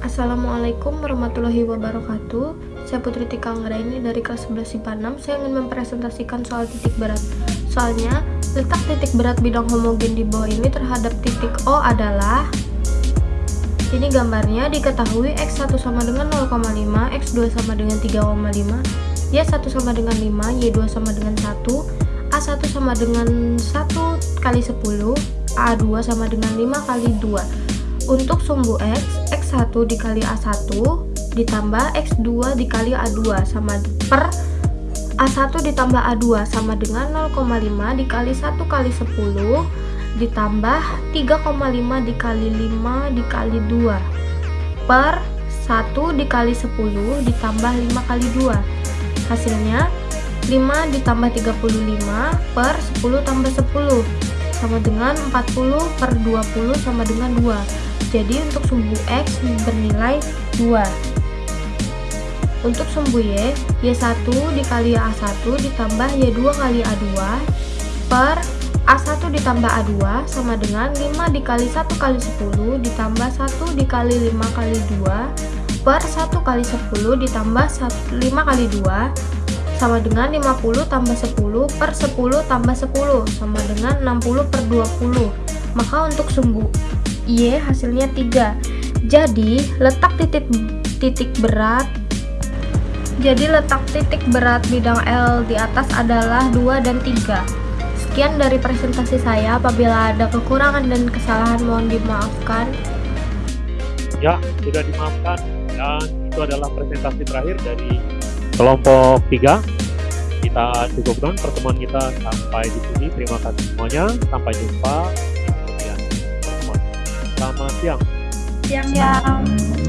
Assalamualaikum warahmatullahi wabarakatuh. Saya Putri Tika ini dari kelas 11 IPA 6 Saya ingin mempresentasikan soal titik berat. Soalnya, letak titik berat bidang homogen di bawah ini terhadap titik O adalah Ini gambarnya diketahui X1 sama dengan 0,5 X2 sama dengan 3,5 Y1 sama dengan 5 Y2 sama dengan 1 A1 sama dengan 1 kali 10 A2 sama dengan 5 kali 2 untuk sumbu X, X1 dikali A1 ditambah X2 dikali A2 sama per A1 ditambah A2 sama dengan 0,5 dikali 1 kali 10 ditambah 3,5 dikali 5 dikali 2 per 1 dikali 10 ditambah 5 kali 2 hasilnya 5 ditambah 35 per 10 tambah 10 sama dengan 40 per 20 sama dengan 2 jadi untuk sumbu X bernilai 2. Untuk sumbu Y, Y1 dikali A1 ditambah Y2 kali A2 per A1 ditambah A2 sama dengan 5 dikali 1 kali 10 ditambah 1 dikali 5 kali 2 per 1 kali 10 ditambah 5 kali 2 sama dengan 50 tambah 10 per 10 tambah 10 sama dengan 60 per 20 maka untuk sumbu Y hasilnya 3 jadi letak titik titik berat. Jadi letak titik berat bidang L di atas adalah 2 dan 3 sekian dari presentasi saya. Apabila ada kekurangan dan kesalahan mohon dimaafkan. Ya sudah dimaafkan. Dan itu adalah presentasi terakhir dari kelompok 3 kita cukupkan pertemuan kita sampai di sini. Terima kasih semuanya. Sampai jumpa Selamat siang. Siang. siang.